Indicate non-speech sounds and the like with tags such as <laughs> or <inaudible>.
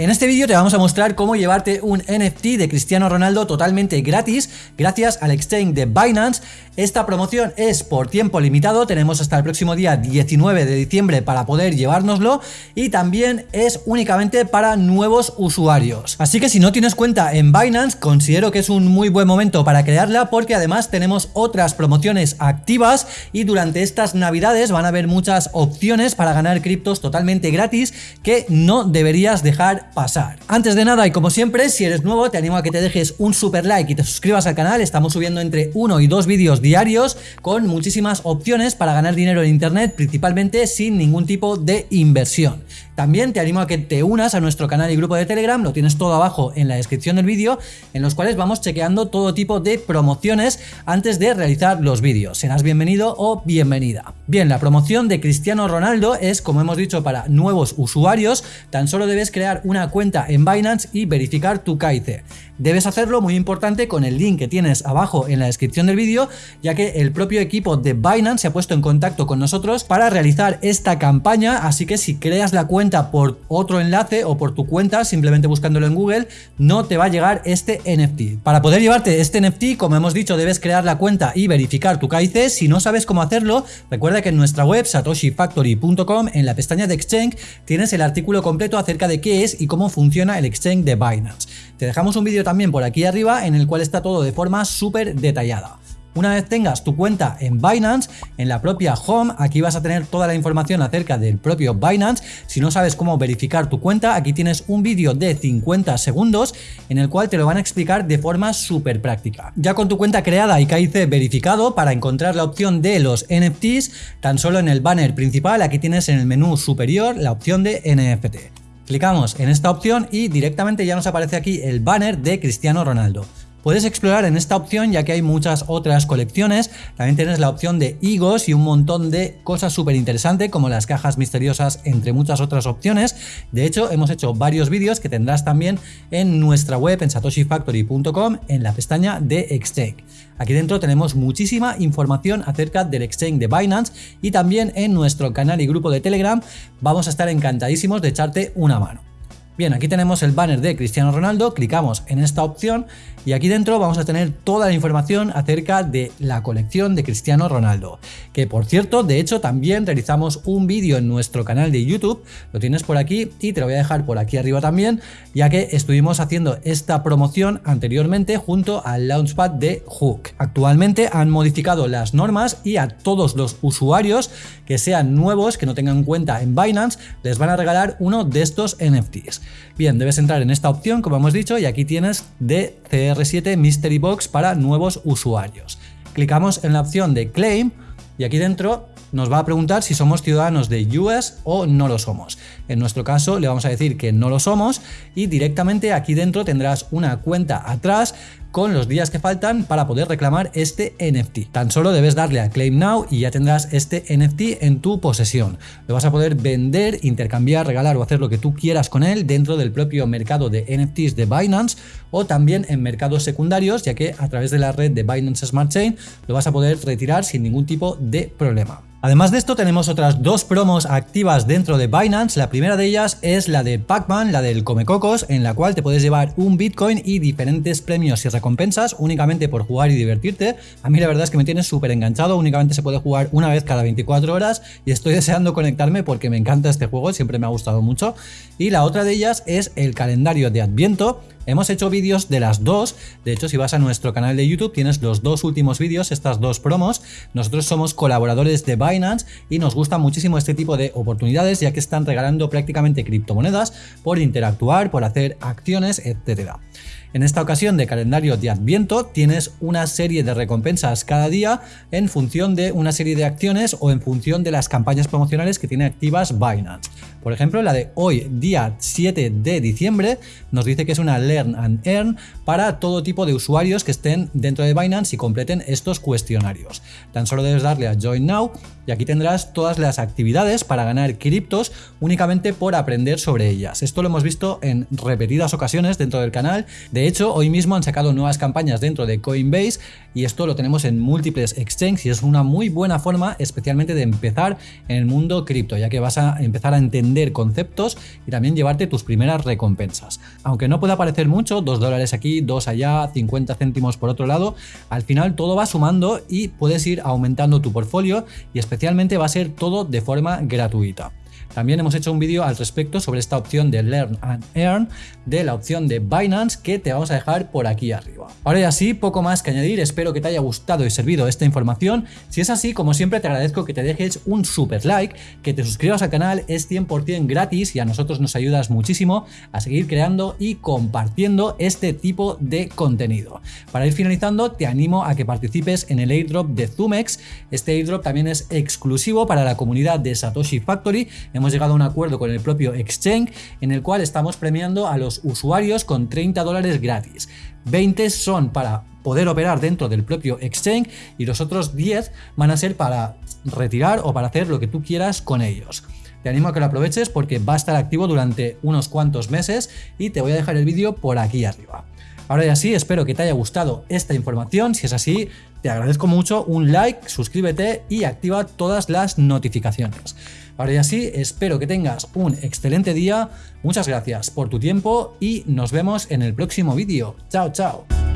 En este vídeo te vamos a mostrar cómo llevarte un NFT de Cristiano Ronaldo totalmente gratis gracias al exchange de Binance. Esta promoción es por tiempo limitado, tenemos hasta el próximo día 19 de diciembre para poder llevárnoslo y también es únicamente para nuevos usuarios. Así que si no tienes cuenta en Binance, considero que es un muy buen momento para crearla porque además tenemos otras promociones activas y durante estas navidades van a haber muchas opciones para ganar criptos totalmente gratis que no deberías dejar pasar. Antes de nada y como siempre, si eres nuevo te animo a que te dejes un super like y te suscribas al canal, estamos subiendo entre uno y dos vídeos diarios con muchísimas opciones para ganar dinero en internet, principalmente sin ningún tipo de inversión. También te animo a que te unas a nuestro canal y grupo de Telegram, lo tienes todo abajo en la descripción del vídeo, en los cuales vamos chequeando todo tipo de promociones antes de realizar los vídeos. Serás bienvenido o bienvenida. Bien, la promoción de Cristiano Ronaldo es, como hemos dicho, para nuevos usuarios, tan solo debes crear una cuenta en Binance y verificar tu KIC. Debes hacerlo, muy importante, con el link que tienes abajo en la descripción del vídeo, ya que el propio equipo de Binance se ha puesto en contacto con nosotros para realizar esta campaña, así que si creas la cuenta por otro enlace o por tu cuenta, simplemente buscándolo en Google, no te va a llegar este NFT. Para poder llevarte este NFT, como hemos dicho, debes crear la cuenta y verificar tu KIC. Si no sabes cómo hacerlo, recuerda que en nuestra web satoshifactory.com, en la pestaña de Exchange, tienes el artículo completo acerca de qué es y cómo funciona el Exchange de Binance. Te dejamos un vídeo también por aquí arriba en el cual está todo de forma súper detallada. Una vez tengas tu cuenta en Binance, en la propia Home, aquí vas a tener toda la información acerca del propio Binance. Si no sabes cómo verificar tu cuenta, aquí tienes un vídeo de 50 segundos en el cual te lo van a explicar de forma súper práctica. Ya con tu cuenta creada y KIC verificado, para encontrar la opción de los NFTs, tan solo en el banner principal, aquí tienes en el menú superior la opción de NFT. Clicamos en esta opción y directamente ya nos aparece aquí el banner de Cristiano Ronaldo. Puedes explorar en esta opción ya que hay muchas otras colecciones, también tienes la opción de higos y un montón de cosas súper interesantes como las cajas misteriosas entre muchas otras opciones. De hecho hemos hecho varios vídeos que tendrás también en nuestra web en satoshifactory.com en la pestaña de Exchange. Aquí dentro tenemos muchísima información acerca del exchange de Binance y también en nuestro canal y grupo de Telegram vamos a estar encantadísimos de echarte una mano. Bien, aquí tenemos el banner de Cristiano Ronaldo, clicamos en esta opción y aquí dentro vamos a tener toda la información acerca de la colección de Cristiano Ronaldo. Que por cierto, de hecho también realizamos un vídeo en nuestro canal de YouTube, lo tienes por aquí y te lo voy a dejar por aquí arriba también, ya que estuvimos haciendo esta promoción anteriormente junto al Launchpad de Hook. Actualmente han modificado las normas y a todos los usuarios que sean nuevos, que no tengan cuenta en Binance, les van a regalar uno de estos NFTs. Bien, debes entrar en esta opción, como hemos dicho, y aquí tienes DCR7 Mystery Box para nuevos usuarios. Clicamos en la opción de Claim y aquí dentro nos va a preguntar si somos ciudadanos de US o no lo somos. En nuestro caso le vamos a decir que no lo somos y directamente aquí dentro tendrás una cuenta atrás con los días que faltan para poder reclamar este NFT. Tan solo debes darle a Claim Now y ya tendrás este NFT en tu posesión. Lo vas a poder vender, intercambiar, regalar o hacer lo que tú quieras con él dentro del propio mercado de NFTs de Binance o también en mercados secundarios, ya que a través de la red de Binance Smart Chain lo vas a poder retirar sin ningún tipo de problema. Además de esto tenemos otras dos promos activas dentro de Binance, la primera de ellas es la de Pacman, la del Comecocos, en la cual te puedes llevar un Bitcoin y diferentes premios y recompensas únicamente por jugar y divertirte. A mí la verdad es que me tiene súper enganchado, únicamente se puede jugar una vez cada 24 horas y estoy <laughs> deseando conectarme porque me encanta este juego, siempre me ha gustado mucho. Y la otra de ellas es el calendario de Adviento, Hemos hecho vídeos de las dos, de hecho si vas a nuestro canal de YouTube tienes los dos últimos vídeos, estas dos promos. Nosotros somos colaboradores de Binance y nos gusta muchísimo este tipo de oportunidades ya que están regalando prácticamente criptomonedas por interactuar, por hacer acciones, etcétera. En esta ocasión de calendario de Adviento tienes una serie de recompensas cada día en función de una serie de acciones o en función de las campañas promocionales que tiene activas Binance. Por ejemplo, la de hoy, día 7 de diciembre, nos dice que es una Learn and Earn para todo tipo de usuarios que estén dentro de Binance y completen estos cuestionarios. Tan solo debes darle a Join Now y aquí tendrás todas las actividades para ganar criptos únicamente por aprender sobre ellas. Esto lo hemos visto en repetidas ocasiones dentro del canal. De hecho, hoy mismo han sacado nuevas campañas dentro de Coinbase y esto lo tenemos en múltiples exchanges y es una muy buena forma especialmente de empezar en el mundo cripto, ya que vas a empezar a entender conceptos y también llevarte tus primeras recompensas. Aunque no pueda parecer mucho, 2 dólares aquí, 2 allá, 50 céntimos por otro lado, al final todo va sumando y puedes ir aumentando tu portfolio y especialmente va a ser todo de forma gratuita. También hemos hecho un vídeo al respecto sobre esta opción de Learn and Earn de la opción de Binance que te vamos a dejar por aquí arriba. Ahora ya sí, poco más que añadir, espero que te haya gustado y servido esta información. Si es así, como siempre te agradezco que te dejes un super like, que te suscribas al canal, es 100% gratis y a nosotros nos ayudas muchísimo a seguir creando y compartiendo este tipo de contenido. Para ir finalizando, te animo a que participes en el airdrop de Zumex. Este airdrop también es exclusivo para la comunidad de Satoshi Factory hemos llegado a un acuerdo con el propio exchange en el cual estamos premiando a los usuarios con 30 dólares gratis. 20 son para poder operar dentro del propio exchange y los otros 10 van a ser para retirar o para hacer lo que tú quieras con ellos. Te animo a que lo aproveches porque va a estar activo durante unos cuantos meses y te voy a dejar el vídeo por aquí arriba. Ahora ya sí, espero que te haya gustado esta información. Si es así, te agradezco mucho un like, suscríbete y activa todas las notificaciones. Ahora ya sí, espero que tengas un excelente día. Muchas gracias por tu tiempo y nos vemos en el próximo vídeo. Chao, chao.